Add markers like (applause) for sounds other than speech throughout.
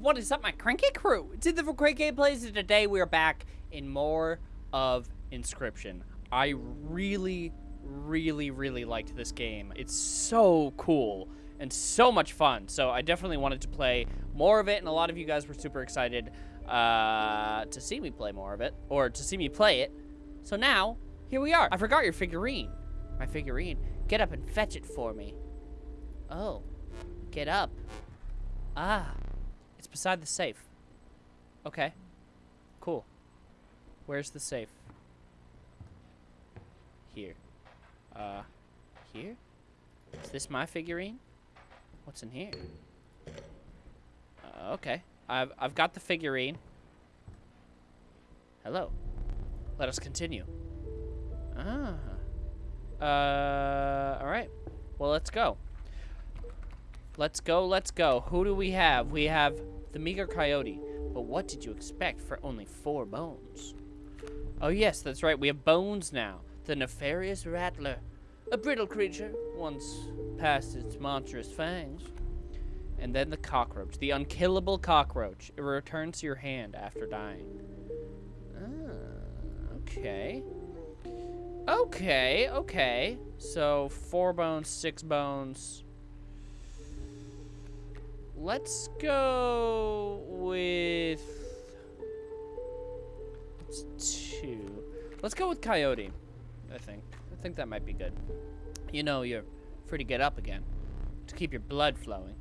What is up, my cranky crew? It's the for Gameplays, and today we are back in more of Inscryption. I really, really, really liked this game. It's so cool and so much fun. So I definitely wanted to play more of it, and a lot of you guys were super excited uh, to see me play more of it, or to see me play it. So now, here we are. I forgot your figurine. My figurine. Get up and fetch it for me. Oh, get up. Ah, beside the safe. Okay, cool. Where's the safe? Here. Uh, here? Is this my figurine? What's in here? Uh, okay, I've, I've got the figurine. Hello. Let us continue. Ah. Uh, alright. Well, let's go. Let's go, let's go. Who do we have? We have the meager coyote. But what did you expect for only four bones? Oh yes, that's right. We have bones now. The nefarious rattler. A brittle creature, once past its monstrous fangs. And then the cockroach. The unkillable cockroach. It returns to your hand after dying. Ah, okay. Okay, okay. So, four bones, six bones. Let's go with two. Let's go with Coyote, I think. I think that might be good. You know, you're free to get up again to keep your blood flowing.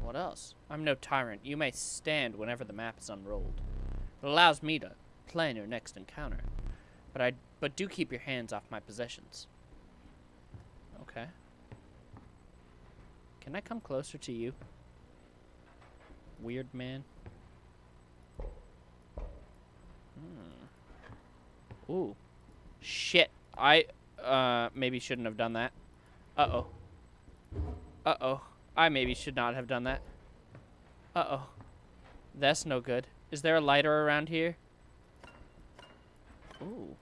What else? I'm no tyrant. You may stand whenever the map is unrolled. It allows me to plan your next encounter. But I but do keep your hands off my possessions. Okay. Can I come closer to you? Weird man. Hmm. Ooh. Shit. I, uh, maybe shouldn't have done that. Uh-oh. Uh-oh. I maybe should not have done that. Uh-oh. That's no good. Is there a lighter around here? Ooh.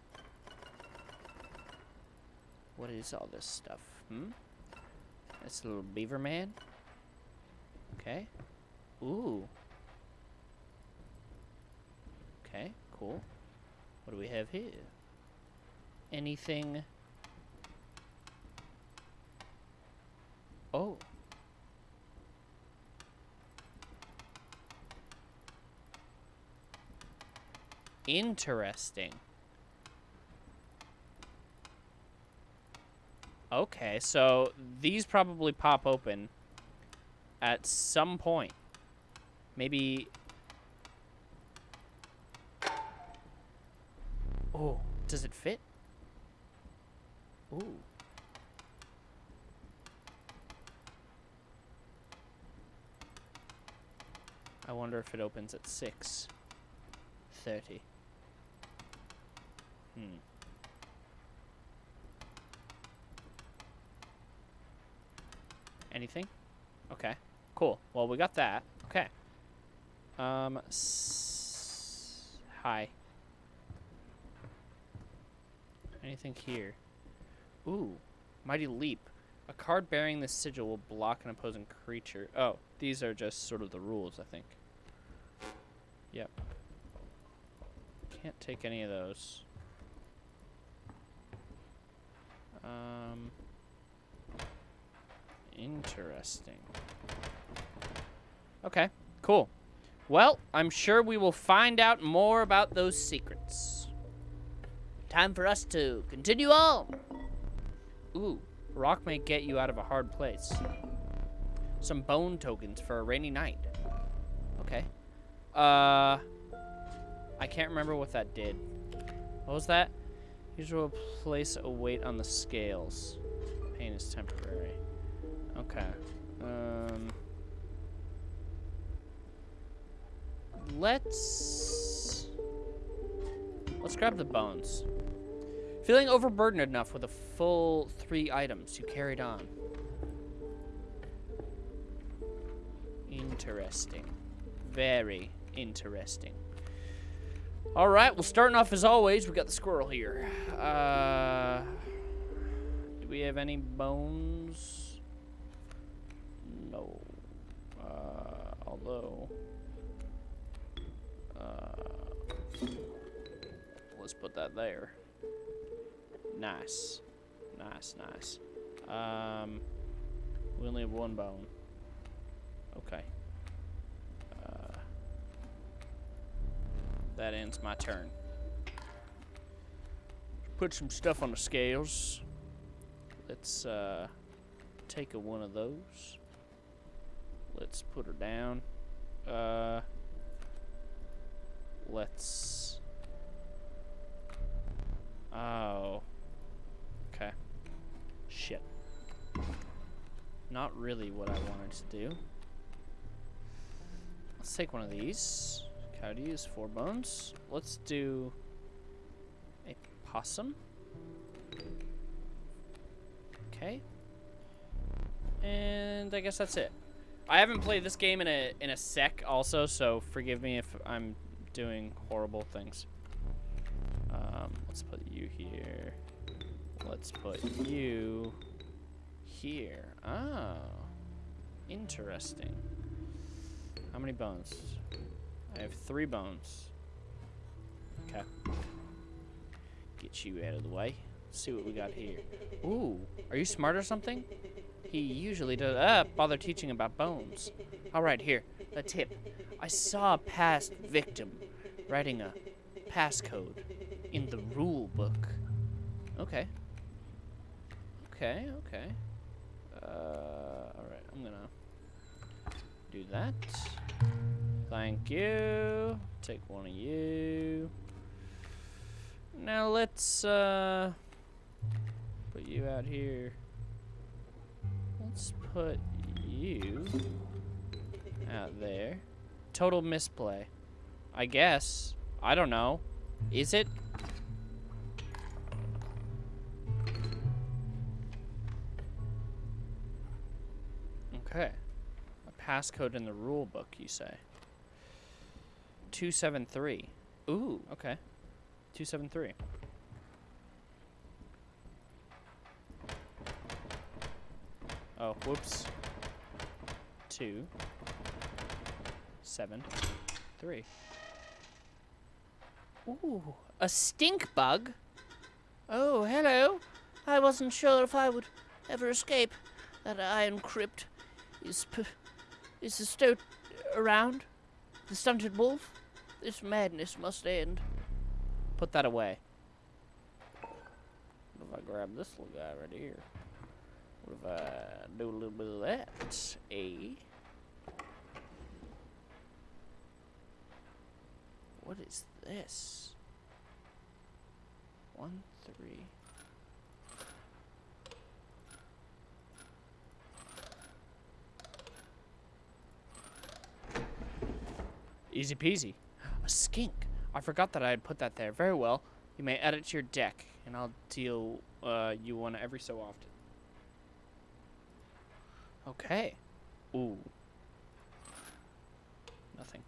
What is all this stuff? Hmm? That's a little beaver man. Okay. Ooh. Okay, cool. What do we have here? Anything? Oh. Interesting. Okay, so these probably pop open at some point. Maybe... Oh, does it fit? Ooh. I wonder if it opens at 6.30. Hmm. Anything? Okay. Cool. Well, we got that. Okay. Um, hi. Anything here? Ooh. Mighty Leap. A card bearing this sigil will block an opposing creature. Oh, these are just sort of the rules, I think. Yep. Can't take any of those. Um... Interesting. Okay, cool. Well, I'm sure we will find out more about those secrets. Time for us to continue on. Ooh, rock may get you out of a hard place. Some bone tokens for a rainy night. Okay. Uh, I can't remember what that did. What was that? Usual place a weight on the scales. Pain is temporary. Okay. Um, let's let's grab the bones. Feeling overburdened enough with a full three items, you carried on. Interesting. Very interesting. All right, well, starting off as always, we got the squirrel here. Uh, do we have any bones? Low. Uh, let's put that there. Nice. Nice, nice. Um, we only have one bone. Okay. Uh, that ends my turn. Put some stuff on the scales. Let's uh, take a one of those. Let's put her down. Uh, let's. Oh. Okay. Shit. Not really what I wanted to do. Let's take one of these. Coyotes, four bones. Let's do a possum. Okay. And I guess that's it. I haven't played this game in a in a sec also, so forgive me if I'm doing horrible things. Um, let's put you here. Let's put you here. Oh. Interesting. How many bones? I have three bones. Okay. Get you out of the way. Let's see what we got here. Ooh, are you smart or something? He usually does. Ah, bother teaching about bones. All right, here, a tip. I saw a past victim writing a passcode in the rule book. Okay. Okay, okay. Uh, all right, I'm gonna do that. Thank you. Take one of you. Now let's uh, put you out here. Let's put you out there. Total misplay. I guess. I don't know. Is it? Okay. A passcode in the rule book, you say. 273. Ooh, okay. 273. Oh, whoops. Two. Seven. Three. Ooh, a stink bug? Oh, hello. I wasn't sure if I would ever escape that iron crypt. Is is the stoat around? The stunted wolf? This madness must end. Put that away. What if I grab this little guy right here? What if I do a little bit of that? A. What is this? One, three. Easy peasy. A skink. I forgot that I had put that there. Very well. You may add it to your deck, and I'll deal uh, you one every so often. Okay. Ooh. Nothing.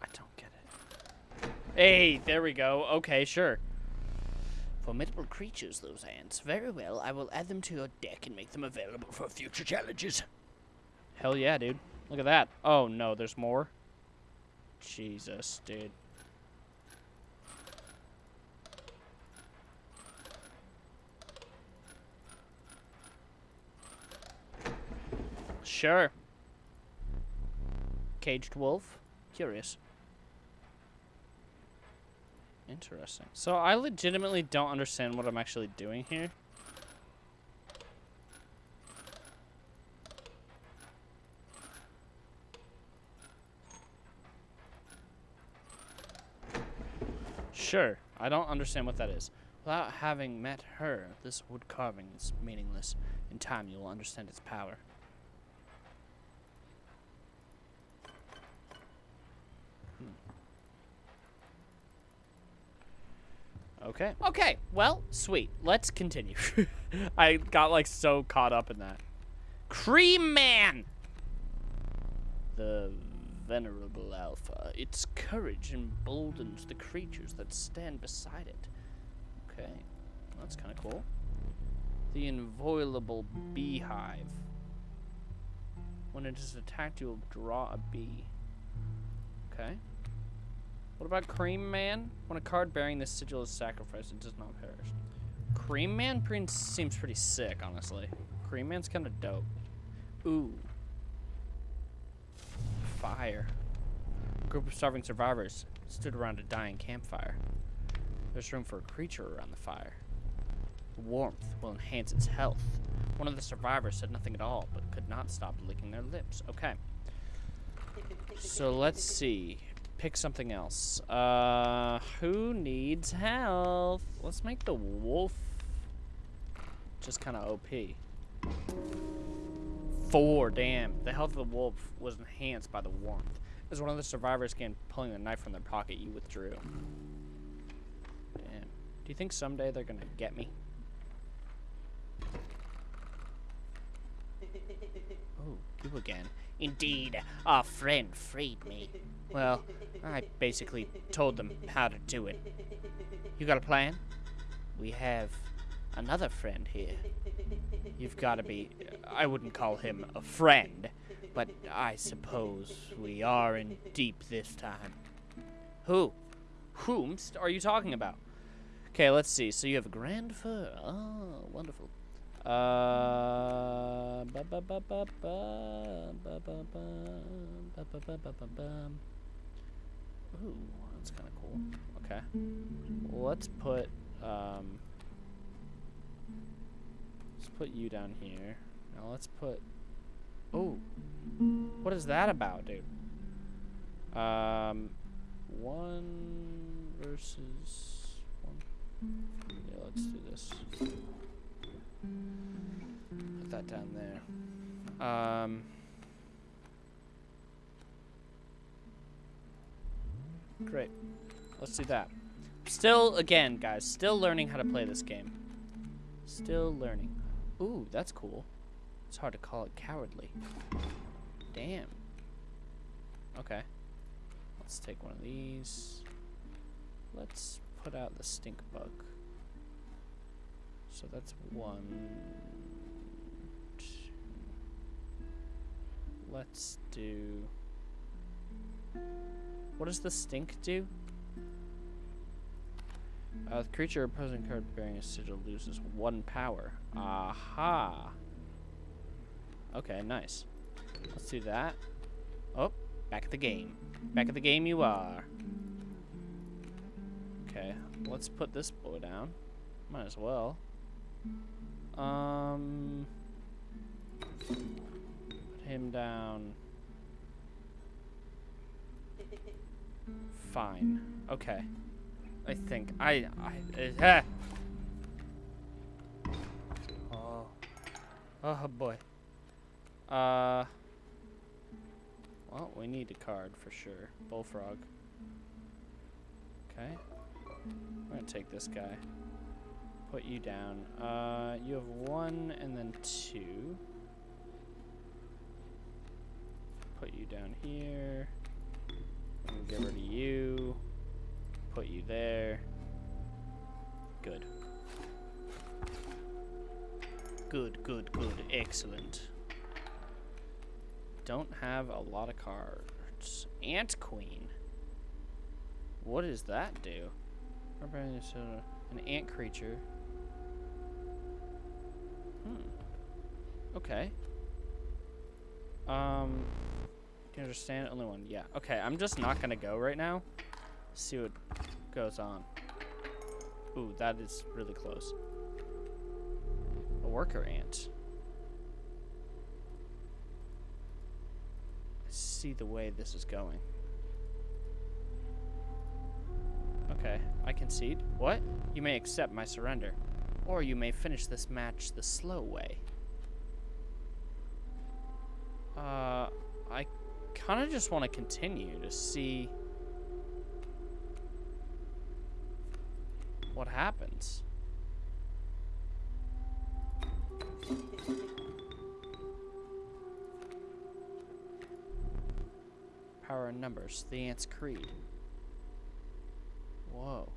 I don't get it. Hey, there we go. Okay, sure. Formidable creatures, those ants. Very well, I will add them to your deck and make them available for future challenges. Hell yeah, dude. Look at that. Oh, no, there's more? Jesus, dude. Sure. Caged wolf. Curious. Interesting. So I legitimately don't understand what I'm actually doing here. Sure, I don't understand what that is. Without having met her, this wood carving is meaningless. In time, you will understand its power. Okay. Okay. Well, sweet. Let's continue. (laughs) I got like so caught up in that. Cream Man. The venerable alpha. Its courage emboldens the creatures that stand beside it. Okay. That's kind of cool. The inviolable beehive. When it is attacked, you will draw a bee. Okay. What about Cream Man? When a card bearing this sigil is sacrificed, it does not perish. Cream Man seems pretty sick, honestly. Cream Man's kind of dope. Ooh. Fire. A group of starving survivors stood around a dying campfire. There's room for a creature around the fire. Warmth will enhance its health. One of the survivors said nothing at all, but could not stop licking their lips. Okay. So let's see. Pick something else. Uh, who needs health? Let's make the wolf just kind of OP. Four, damn. The health of the wolf was enhanced by the warmth. As one of the survivors began pulling the knife from their pocket, you withdrew. Damn. Do you think someday they're gonna get me? (laughs) Oh, you again. Indeed, our friend freed me. Well, I basically told them how to do it. You got a plan? We have another friend here. You've got to be... I wouldn't call him a friend, but I suppose we are in deep this time. Who? Whom are you talking about? Okay, let's see. So you have a grand fir. Oh, wonderful. Uh, ba ba ba Ooh, that's kind of cool. Okay, let's put um, let's put you down here. Now let's put. Oh, what is that about, dude? Um, one versus one. Yeah, let's do this. Put that down there. Um, great. Let's do that. Still, again, guys, still learning how to play this game. Still learning. Ooh, that's cool. It's hard to call it cowardly. Damn. Okay. Let's take one of these. Let's put out the stink bug. So that's one. Two. Let's do. What does the stink do? Uh, the creature opposing card bearing a sigil loses one power. Aha. Okay, nice. Let's do that. Oh, back at the game. Back at the game you are. Okay, let's put this boy down. Might as well. Um, put him down. (laughs) Fine. Okay. I think I I uh, Oh. Oh boy. Uh Well, we need a card for sure. Bullfrog. Okay. I'm gonna take this guy put you down. Uh, you have one and then two. Put you down here. Get rid of you. Put you there. Good. Good, good, good. Excellent. Don't have a lot of cards. Ant Queen. What does that do? An ant creature. Hmm. Okay. Um, do you understand? Only one. Yeah. Okay, I'm just not gonna go right now. See what goes on. Ooh, that is really close. A worker ant. I see the way this is going. Okay, I concede. What? You may accept my surrender. Or you may finish this match the slow way. Uh, I kind of just want to continue to see what happens. Power in numbers, the Ant's Creed. Whoa.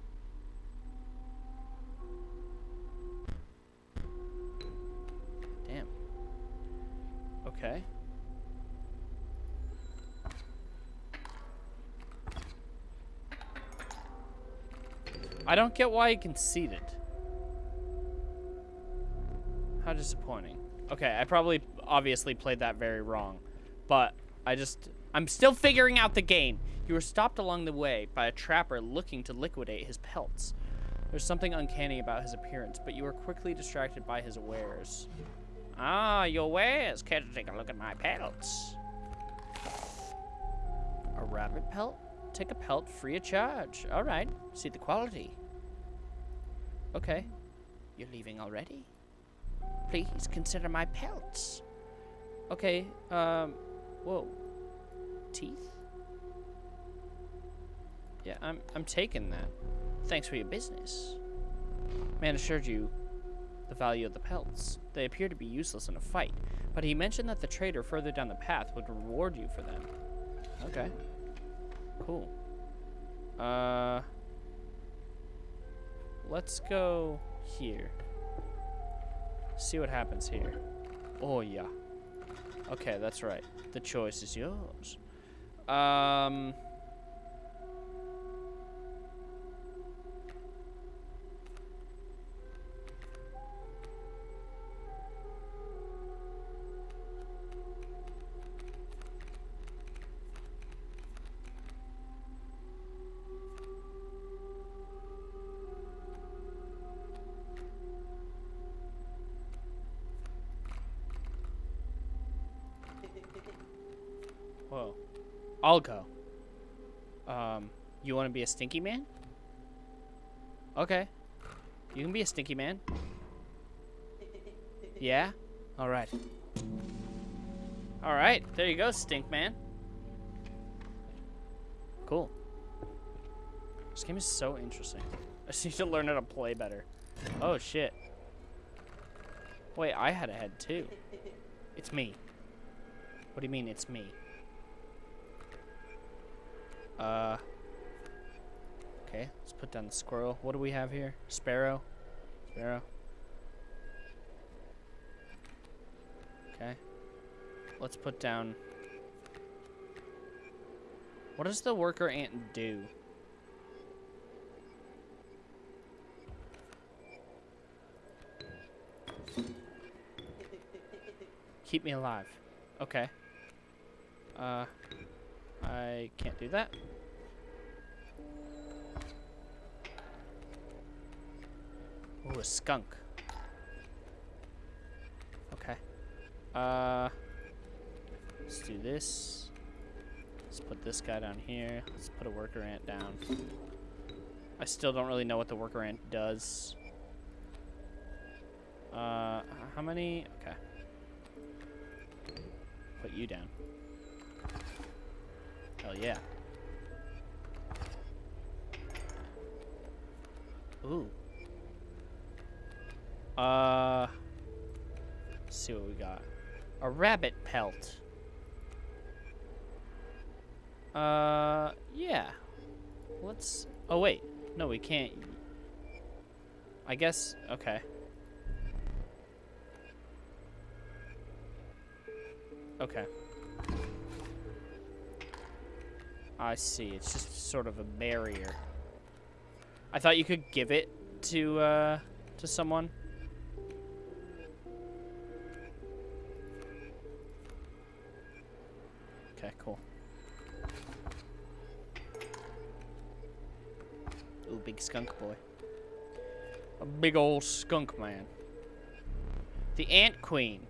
I don't get why he conceded. How disappointing. Okay, I probably obviously played that very wrong. But I just... I'm still figuring out the game. You were stopped along the way by a trapper looking to liquidate his pelts. There's something uncanny about his appearance, but you were quickly distracted by his wares. Ah, your wares. Care to take a look at my pelts? A rabbit pelt? Take a pelt free of charge. All right. See the quality. Okay. You're leaving already? Please consider my pelts. Okay, um, whoa. Teeth? Yeah, I'm, I'm taking that. Thanks for your business. Man assured you the value of the pelts. They appear to be useless in a fight, but he mentioned that the trader further down the path would reward you for them. Okay. Cool. Uh, let's go here. See what happens here. Oh, yeah. Okay, that's right. The choice is yours. Um... want to be a stinky man? Okay. You can be a stinky man. Yeah? Alright. Alright, there you go, stink man. Cool. This game is so interesting. (laughs) I just need to learn how to play better. Oh, shit. Wait, I had a head, too. It's me. What do you mean, it's me? Uh. Okay, let's put down the squirrel. What do we have here? Sparrow. Sparrow. Okay. Let's put down... What does the worker ant do? Keep me alive. Okay. Uh... I can't do that. Oh, a skunk. Okay. Uh, let's do this. Let's put this guy down here. Let's put a worker ant down. I still don't really know what the worker ant does. Uh, how many? Okay. Put you down. Hell yeah. Rabbit pelt. Uh, yeah. Let's, oh wait. No, we can't. I guess, okay. Okay. I see. It's just sort of a barrier. I thought you could give it to, uh, to someone. Skunk boy. A big old skunk man. The Ant Queen.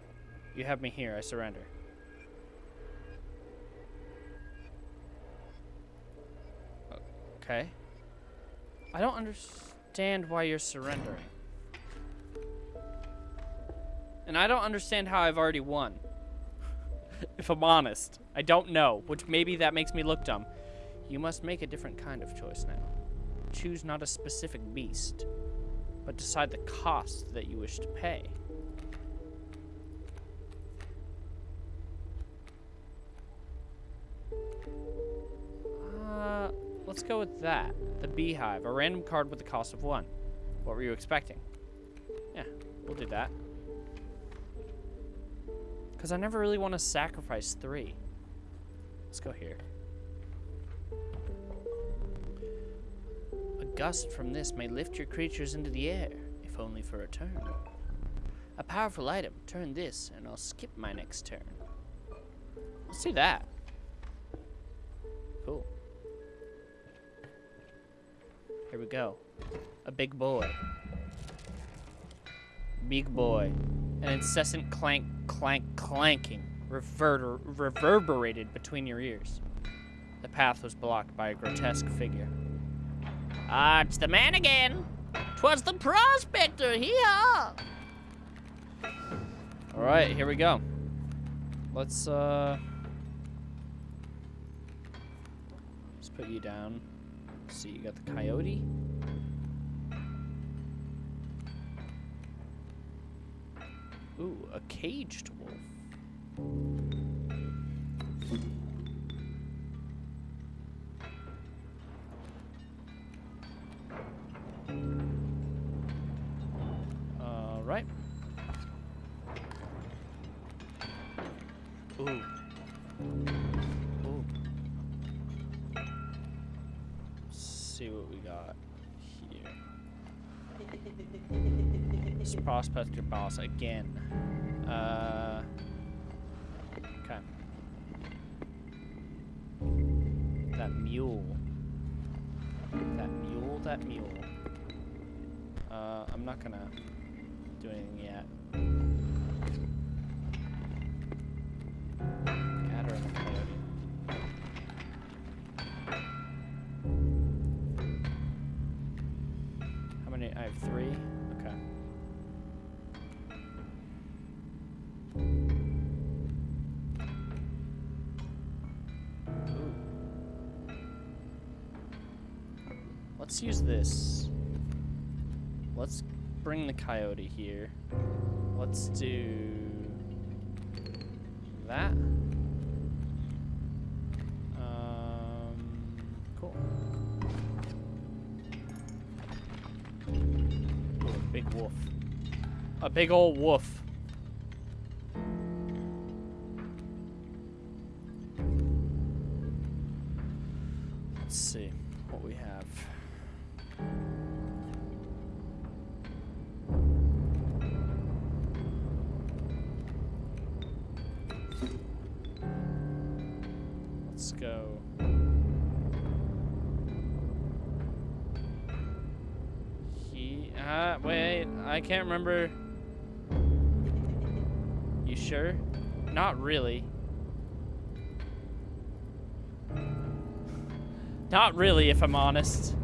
You have me here. I surrender. Okay. I don't understand why you're surrendering. And I don't understand how I've already won. (laughs) if I'm honest. I don't know, which maybe that makes me look dumb. You must make a different kind of choice now. Choose not a specific beast, but decide the cost that you wish to pay. Uh, let's go with that. The beehive, a random card with the cost of one. What were you expecting? Yeah, we'll do that. Because I never really want to sacrifice three. Let's go here. Gust from this may lift your creatures into the air, if only for a turn. A powerful item. Turn this, and I'll skip my next turn. Let's do that. Cool. Here we go. A big boy. Big boy. An incessant clank, clank, clanking reverberated between your ears. The path was blocked by a grotesque figure. Ah, it's the man again. Twas the prospector here. All right, here we go. Let's uh, let's put you down. see, you got the coyote. Ooh, a caged wolf. This prospector boss again. Uh. Okay. That mule. That mule, that mule. Uh, I'm not gonna Let's use this. Let's bring the coyote here. Let's do that. Um, cool. Ooh, big wolf. A big old wolf. Go. He. Uh, wait. I can't remember. You sure? Not really. Not really, if I'm honest.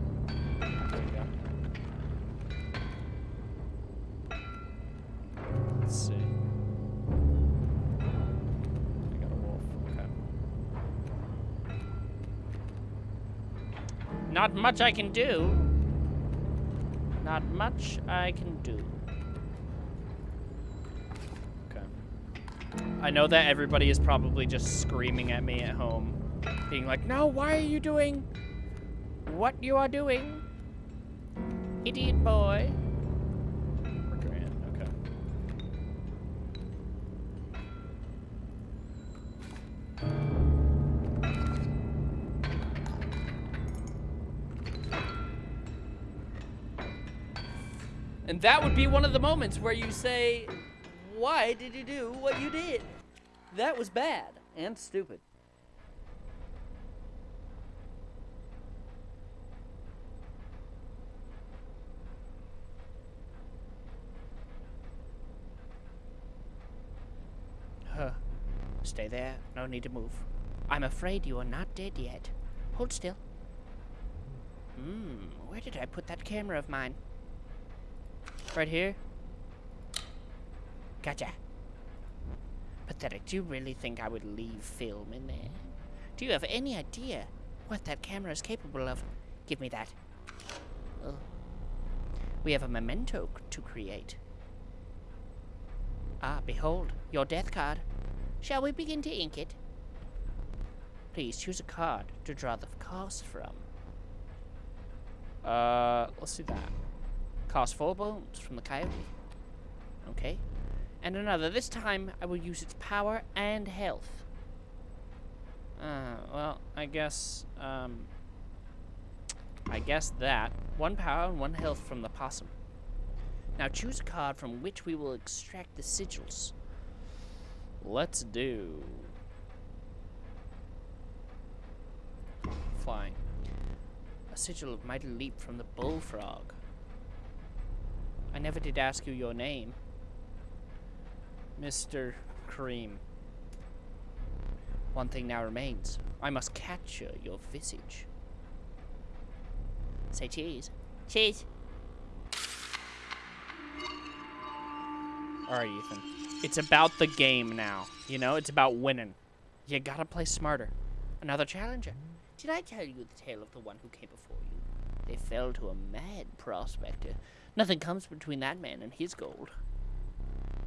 Not much I can do. Not much I can do. Okay. I know that everybody is probably just screaming at me at home, being like, no, why are you doing what you are doing? Idiot boy. That would be one of the moments where you say, why did you do what you did? That was bad and stupid. Huh. Stay there. No need to move. I'm afraid you are not dead yet. Hold still. Hmm, where did I put that camera of mine? Right here? Gotcha. Pathetic. Do you really think I would leave film in there? Do you have any idea what that camera is capable of? Give me that. We have a memento to create. Ah, behold, your death card. Shall we begin to ink it? Please choose a card to draw the cost from. Uh, let's do that. Cost four bones from the coyote. Okay. And another. This time, I will use its power and health. Uh, well, I guess, um... I guess that. One power and one health from the possum. Now choose a card from which we will extract the sigils. Let's do... Flying. A sigil of mighty leap from the bullfrog. I never did ask you your name. Mr. Cream. One thing now remains. I must capture your visage. Say cheese. Cheese. Alright, Ethan. It's about the game now. You know, it's about winning. You gotta play smarter. Another challenger. Did I tell you the tale of the one who came before you? They fell to a mad prospector. Nothing comes between that man and his gold.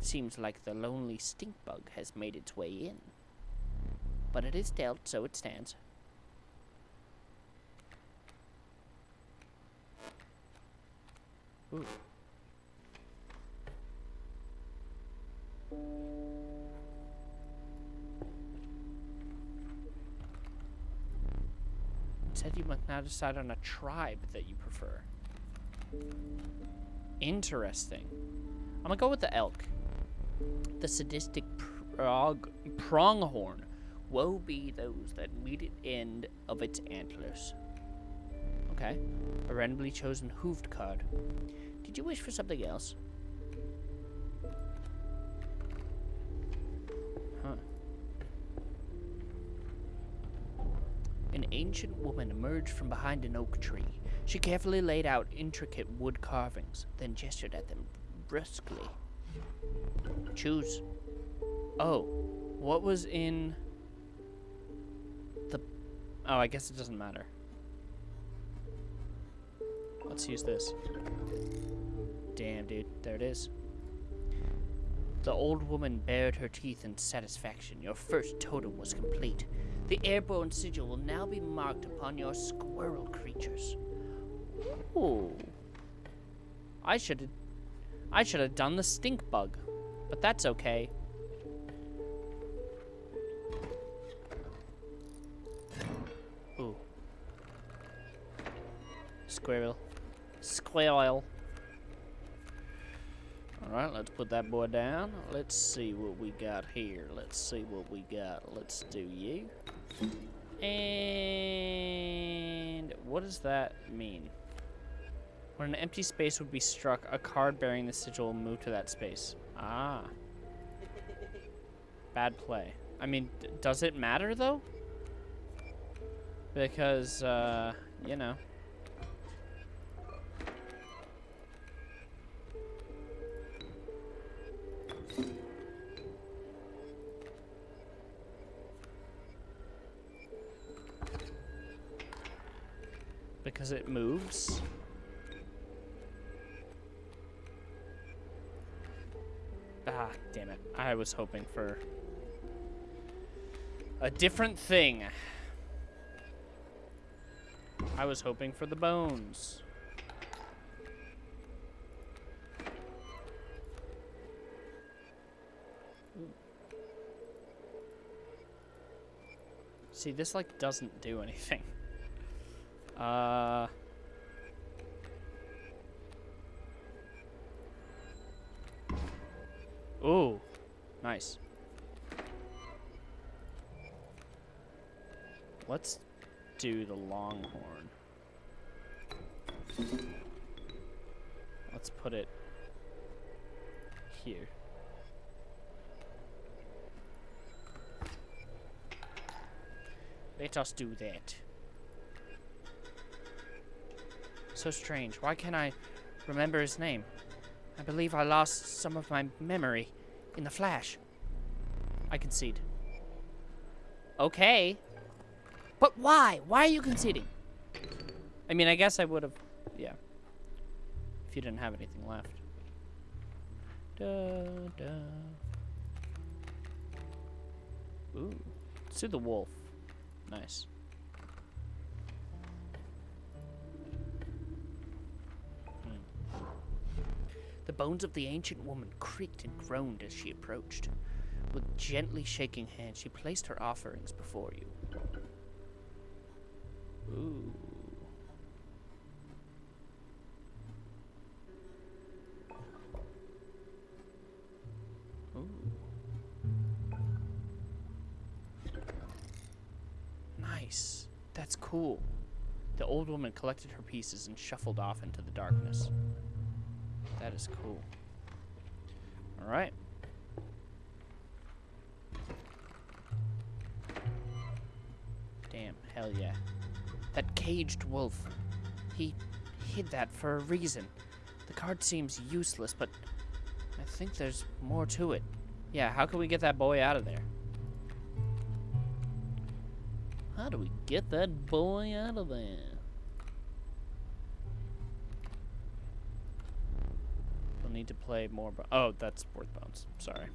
Seems like the lonely stink bug has made its way in. But it is dealt, so it stands. Ooh. It said you must now decide on a tribe that you prefer. Interesting. I'm gonna go with the elk. The sadistic prog pronghorn. Woe be those that meet at end of its antlers. Okay. A randomly chosen hooved card. Did you wish for something else? Huh. An ancient woman emerged from behind an oak tree. She carefully laid out intricate wood carvings, then gestured at them briskly. Choose. Oh, what was in the... Oh, I guess it doesn't matter. Let's use this. Damn, dude. There it is. The old woman bared her teeth in satisfaction. Your first totem was complete. The airborne sigil will now be marked upon your squirrel creatures. Ooh. I should I should have done the stink bug. But that's okay. Ooh. Squirrel. Squirrel. Alright, let's put that boy down. Let's see what we got here. Let's see what we got. Let's do you. And what does that mean? When an empty space would be struck, a card bearing the sigil will move to that space. Ah. Bad play. I mean, does it matter, though? Because, uh, you know. I was hoping for a different thing. I was hoping for the bones. See, this, like, doesn't do anything. (laughs) Uh... Ooh, nice. Let's do the longhorn. Let's put it here. Let us do that. So strange. Why can't I remember his name? I believe I lost some of my memory in the flash. I concede. Okay. But why? Why are you conceding? I mean, I guess I would have... Yeah. If you didn't have anything left. Da, da. Ooh. Let's the wolf. Nice. The bones of the ancient woman creaked and groaned as she approached. With gently shaking hands, she placed her offerings before you. Ooh. Ooh. Nice. That's cool. The old woman collected her pieces and shuffled off into the darkness. That is cool. Alright. Damn, hell yeah. That caged wolf. He hid that for a reason. The card seems useless, but I think there's more to it. Yeah, how can we get that boy out of there? How do we get that boy out of there? We'll need to play more. Oh, that's worth bones. Sorry.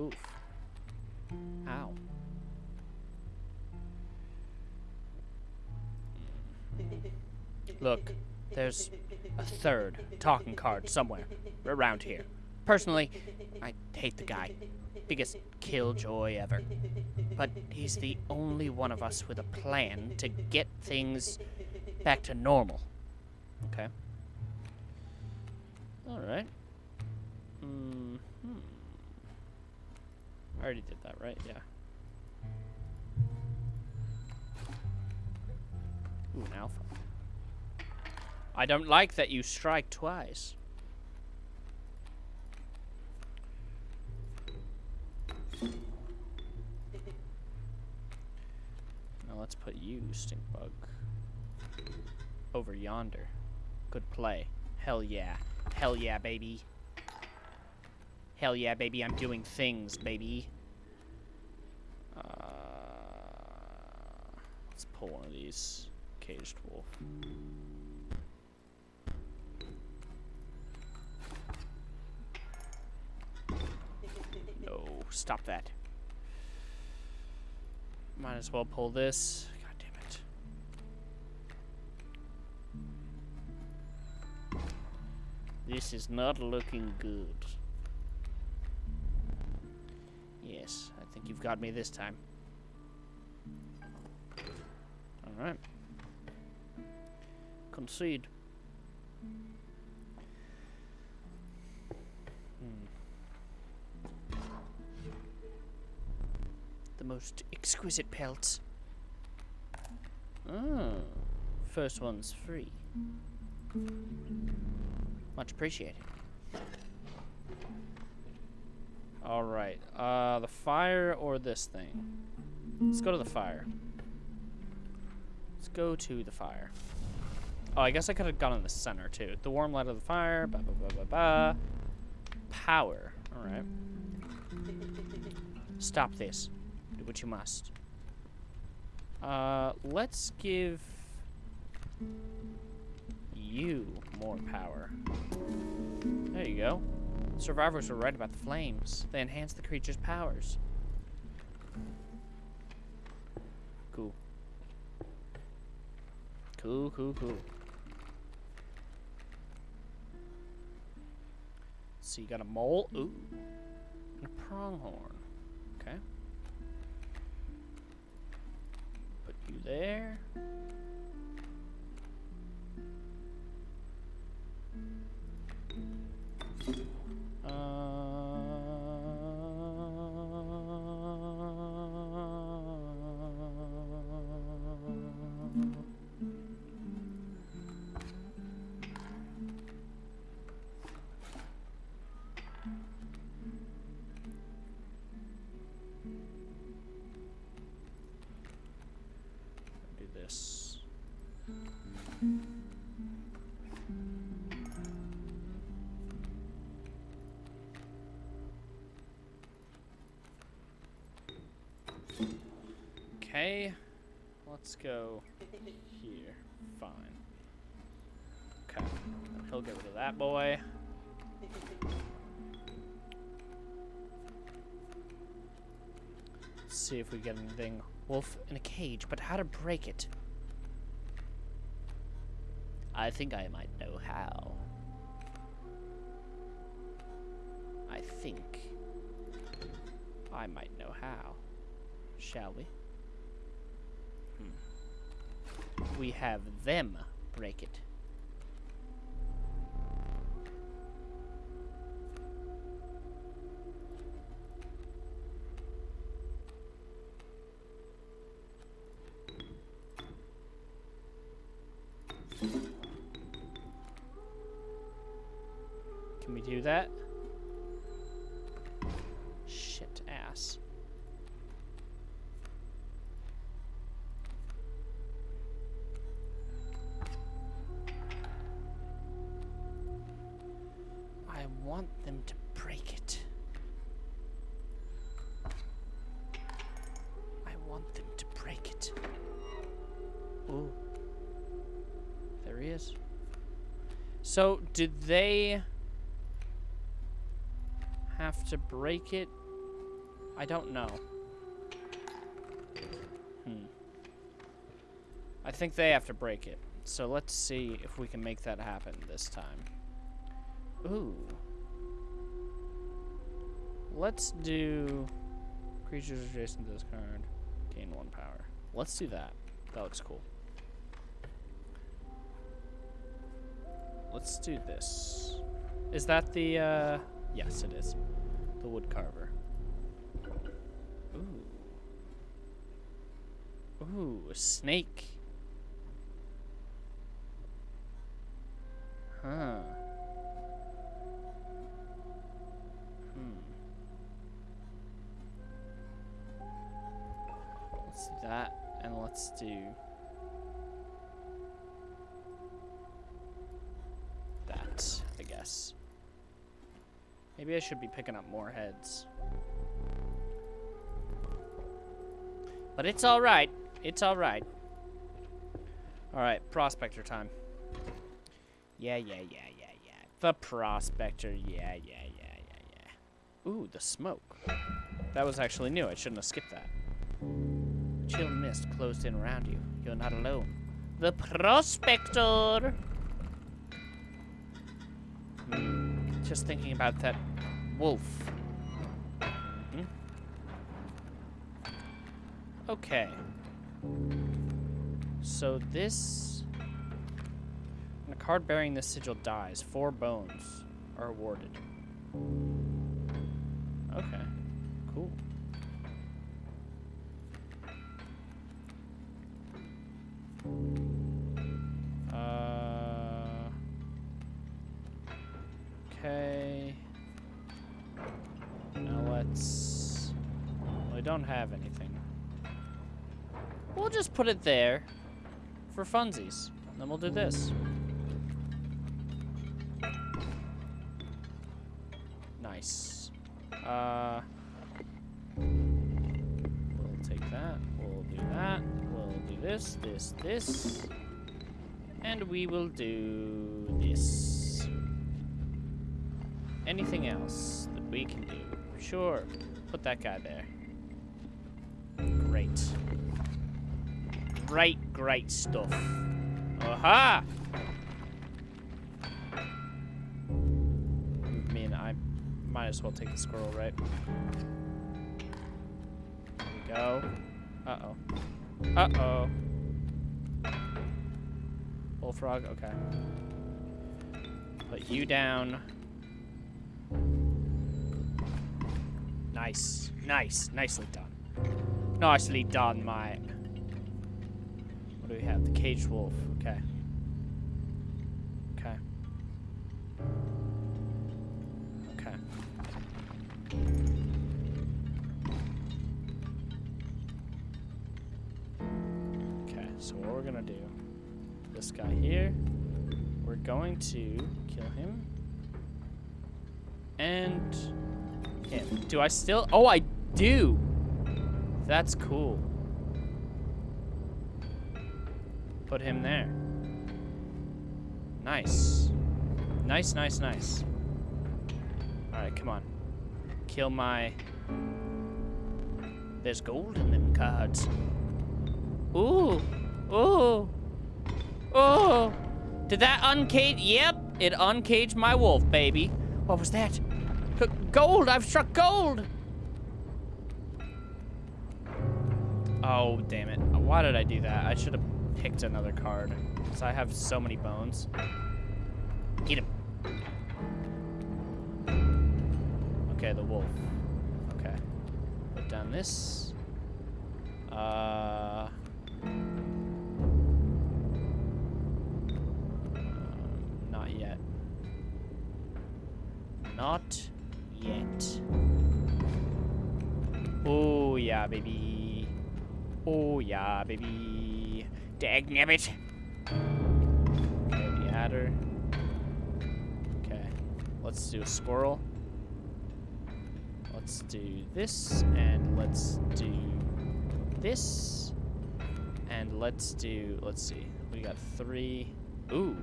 Oof. Ow. Look, there's a third talking card somewhere around here. Personally, I hate the guy. Biggest killjoy ever. But he's the only one of us with a plan to get things back to normal. Okay. Alright. Mm hmm. I already did that, right? Yeah. Ooh, an alpha. I don't like that you strike twice. Now let's put you, stink bug, over yonder. Good play. Hell yeah. Hell yeah, baby. Hell yeah, baby. I'm doing things, baby. Uh, let's pull one of these. Caged wolf. No, stop that. Might as well pull this. God damn it. This is not looking good. Yes, I think you've got me this time. Alright. Concede. Most exquisite pelts. Oh, first one's free. Much appreciated. Alright, uh, the fire or this thing? Let's go to the fire. Let's go to the fire. Oh, I guess I could have gone in the center, too. The warm light of the fire, ba ba ba ba ba. Power, alright. Stop this. What you must. Uh, let's give you more power. There you go. Survivors were right about the flames. They enhance the creature's powers. Cool. Cool, cool, cool. So you got a mole. Ooh. And a pronghorn. There. Okay, let's go here. Fine. Okay, he'll get rid of that boy. Let's see if we get anything. Wolf in a cage, but how to break it? I think I might know how. I think I might know how. Shall we? Hmm. We have them break it. Can we do that? Shit ass. It. I want them to break it. Ooh. There he is. So, did they have to break it? I don't know. Hmm. I think they have to break it. So let's see if we can make that happen this time. Ooh. Let's do creatures adjacent to this card. Gain one power. Let's do that. That looks cool. Let's do this. Is that the, uh... Yes, it is. The wood carver. Ooh. Ooh, a snake. Should be picking up more heads. But it's alright. It's alright. Alright, prospector time. Yeah, yeah, yeah, yeah, yeah. The prospector. Yeah, yeah, yeah, yeah, yeah. Ooh, the smoke. That was actually new. I shouldn't have skipped that. Chill mist closed in around you. You're not alone. The prospector. Hmm. Just thinking about that wolf. Hmm? Okay. So this... When a card bearing this sigil dies, four bones are awarded. Okay. Cool. Put it there for funsies. Then we'll do this. Nice. Uh, we'll take that. We'll do that. We'll do this, this, this. And we will do this. Anything else that we can do? Sure. Put that guy there. Great, great stuff. Aha! I mean, I might as well take the squirrel, right? There we go. Uh-oh. Uh-oh. Bullfrog, okay. Put you down. Nice. Nice. Nicely done. Nicely done, mate. What do we have? The caged wolf. Okay. Okay. Okay. Okay, so what we're gonna do, this guy here, we're going to kill him. And him. Do I still? Oh, I do. That's cool. Put him there. Nice. Nice, nice, nice. Alright, come on. Kill my... There's gold in them cards. Ooh. Ooh. Ooh. Did that uncage? Yep, it uncaged my wolf, baby. What was that? Gold! I've struck gold! Oh, damn it. Why did I do that? I should have picked another card. Because I have so many bones. Get him. Okay, the wolf. Okay. Put down this. Uh... Not yet. Not yet. Oh, yeah, baby. Oh, yeah, baby. Dagnabbit. The adder. Okay. Let's do a squirrel. Let's do this, and let's do this. And let's do, let's see. We got three. Ooh.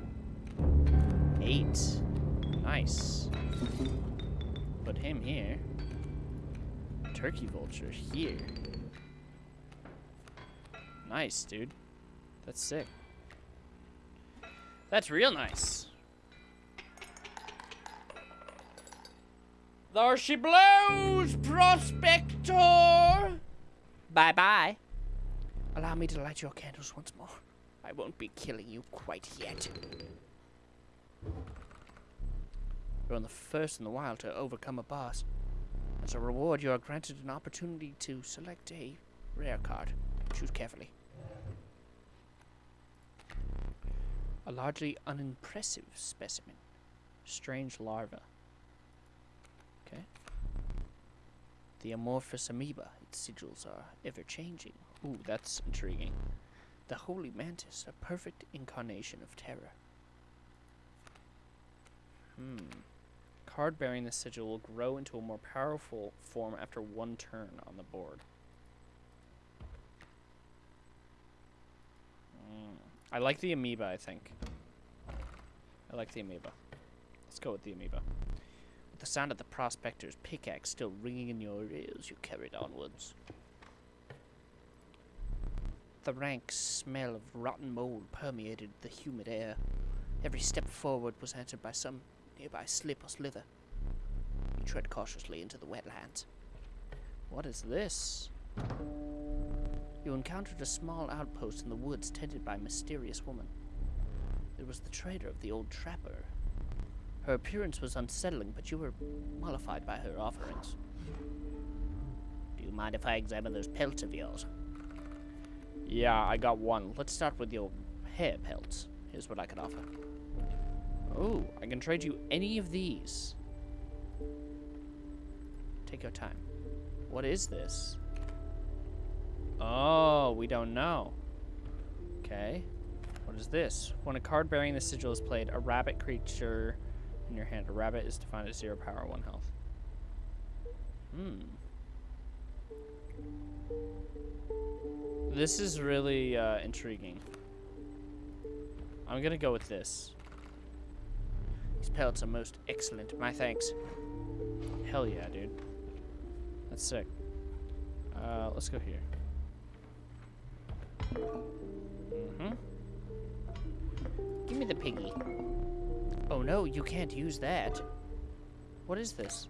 Eight. Nice. Put him here. Turkey vulture here. Nice, dude. That's sick. That's real nice. There she blows, Prospector! Bye-bye. Allow me to light your candles once more. I won't be killing you quite yet. You're the first in the wild to overcome a boss. As a reward, you are granted an opportunity to select a rare card. Choose carefully. A largely unimpressive specimen. Strange larva. Okay. The amorphous amoeba. Its sigils are ever-changing. Ooh, that's intriguing. The holy mantis, a perfect incarnation of terror. Hmm. Card bearing the sigil will grow into a more powerful form after one turn on the board. Mm. I like the amoeba, I think. I like the amoeba. Let's go with the amoeba. With the sound of the prospector's pickaxe still ringing in your ears, you carried onwards. The rank smell of rotten mold permeated the humid air. Every step forward was answered by some nearby slip or slither. You tread cautiously into the wetlands. What is this? You encountered a small outpost in the woods tended by a mysterious woman. It was the trader of the old trapper. Her appearance was unsettling, but you were mollified by her offerings. Do you mind if I examine those pelts of yours? Yeah, I got one. Let's start with your hare pelts. Here's what I can offer. Oh, I can trade you any of these. Take your time. What is this? Oh, we don't know. Okay. What is this? When a card bearing the sigil is played, a rabbit creature in your hand. A rabbit is defined as zero power, one health. Hmm. This is really uh, intriguing. I'm gonna go with this. These pelts are most excellent. My thanks. Hell yeah, dude. That's sick. Uh, let's go here. Mm-hmm. Give me the piggy. Oh no, you can't use that. What is this?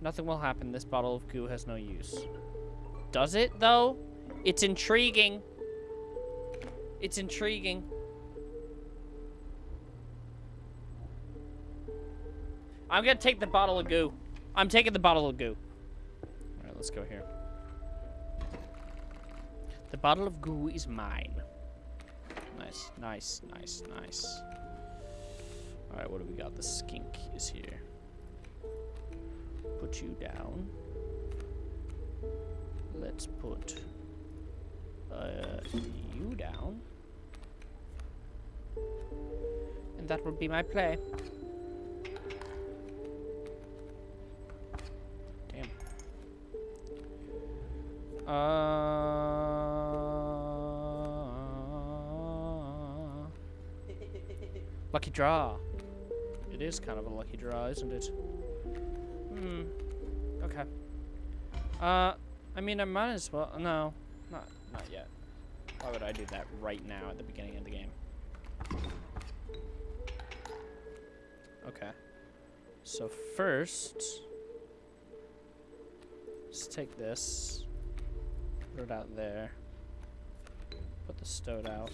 Nothing will happen. This bottle of goo has no use. Does it, though? It's intriguing. It's intriguing. I'm gonna take the bottle of goo. I'm taking the bottle of goo. Alright, let's go here. The bottle of goo is mine. Nice, nice, nice, nice. Alright, what do we got? The skink is here. Put you down. Let's put uh, you down. And that would be my play. Damn. Uh, lucky draw. It is kind of a lucky draw, isn't it? Hmm. Okay. Uh, I mean, I might as well. No, not not yet. Why would I do that right now at the beginning of the game? Okay. So first, let's take this, put it out there, put the stoat out,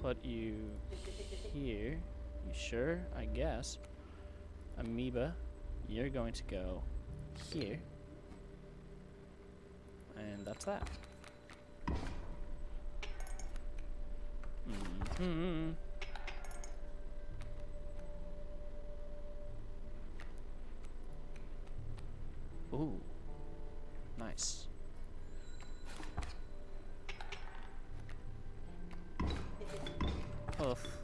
put you here. You sure? I guess. Amoeba, you're going to go here. And that's that. Mm hmm Ooh. Nice. Oof.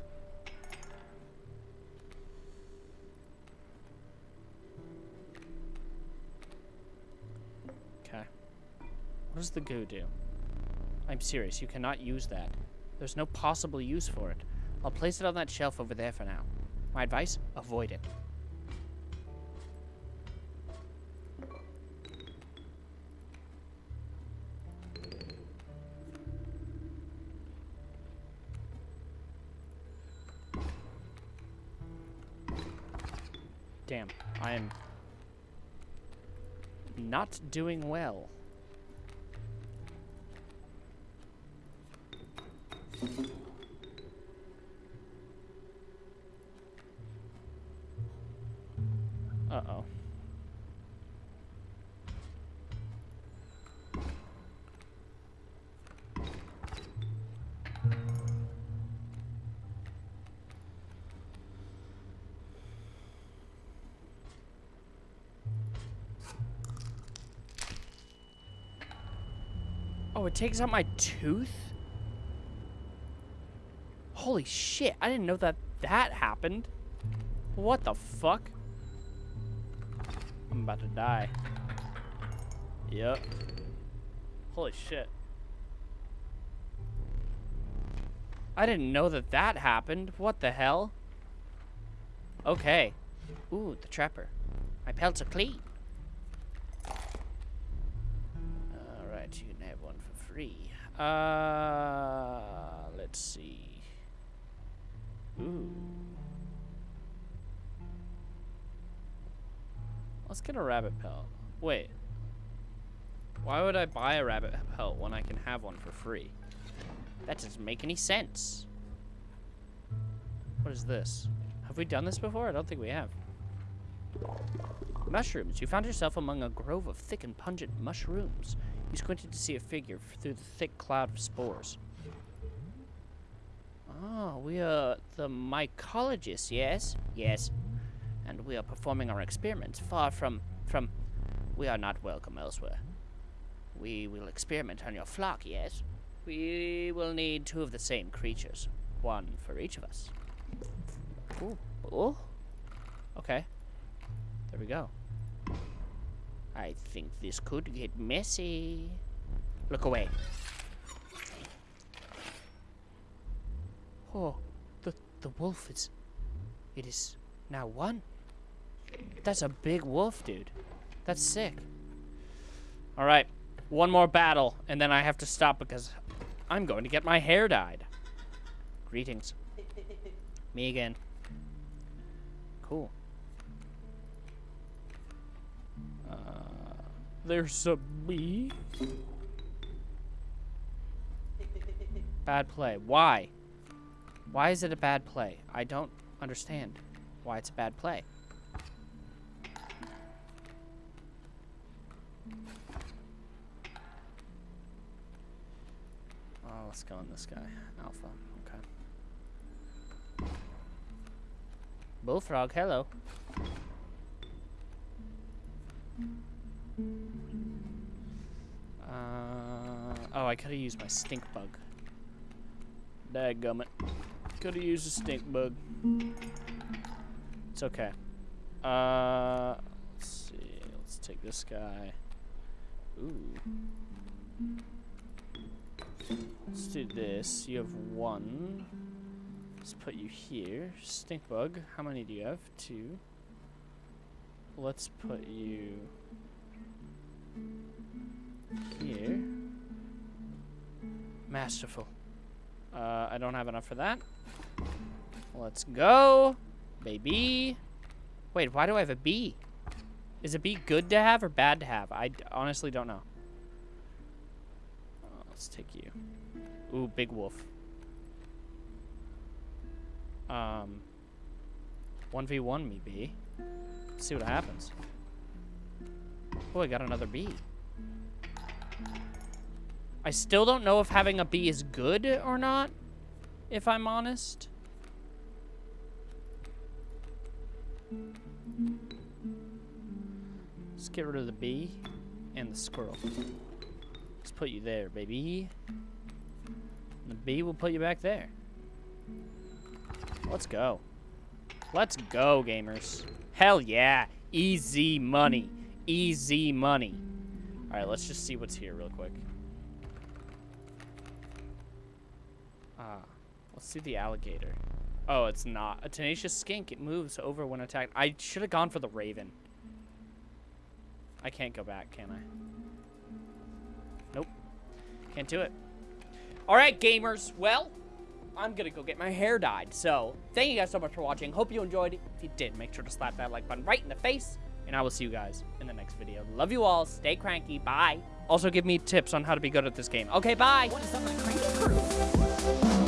The goo do? I'm serious, you cannot use that. There's no possible use for it. I'll place it on that shelf over there for now. My advice? Avoid it. Damn, I am not doing well. Takes out my tooth? Holy shit, I didn't know that that happened. What the fuck? I'm about to die. Yep. Holy shit. I didn't know that that happened. What the hell? Okay. Ooh, the trapper. My pelts are clean. Uh, let's see. Ooh. Let's get a rabbit pelt. Wait. Why would I buy a rabbit pelt when I can have one for free? That doesn't make any sense. What is this? Have we done this before? I don't think we have. Mushrooms. You found yourself among a grove of thick and pungent mushrooms. You squinted to see a figure through the thick cloud of spores. Oh, we are the mycologists, yes? Yes. And we are performing our experiments far from, from... We are not welcome elsewhere. We will experiment on your flock, yes? We will need two of the same creatures. One for each of us. Ooh. Ooh. Okay. There we go. I think this could get messy. Look away. Oh, the the wolf is it is now one. That's a big wolf, dude. That's sick. All right. One more battle and then I have to stop because I'm going to get my hair dyed. Greetings. Me again. Cool. There's a bee. Bad play. Why? Why is it a bad play? I don't understand why it's a bad play. Oh, let's go on this guy. Alpha. Okay. Bullfrog, hello. Uh, oh, I could have used my stink bug. Dadgummit. Could have used a stink bug. It's okay. Uh, let's see. Let's take this guy. Ooh. Let's do this. You have one. Let's put you here. Stink bug. How many do you have? Two. Let's put you here. Masterful. Uh, I don't have enough for that. Let's go, baby. Wait, why do I have a bee? Is a bee good to have or bad to have? I honestly don't know. Uh, let's take you. Ooh, big wolf. Um, 1v1 me, bee. Let's see what happens. Oh, I got another bee. I still don't know if having a bee is good or not, if I'm honest. Let's get rid of the bee and the squirrel. Let's put you there, baby. And the bee will put you back there. Let's go. Let's go, gamers. Hell yeah. Easy money. Easy money. All right, let's just see what's here real quick. Ah, let's see the alligator. Oh, it's not. A tenacious skink. It moves over when attacked. I should have gone for the raven. I can't go back, can I? Nope. Can't do it. All right, gamers. Well, I'm going to go get my hair dyed. So, thank you guys so much for watching. Hope you enjoyed. If you did, make sure to slap that like button right in the face. And I will see you guys in the next video. Love you all. Stay cranky. Bye. Also, give me tips on how to be good at this game. Okay, bye. What is up, my cranky crew?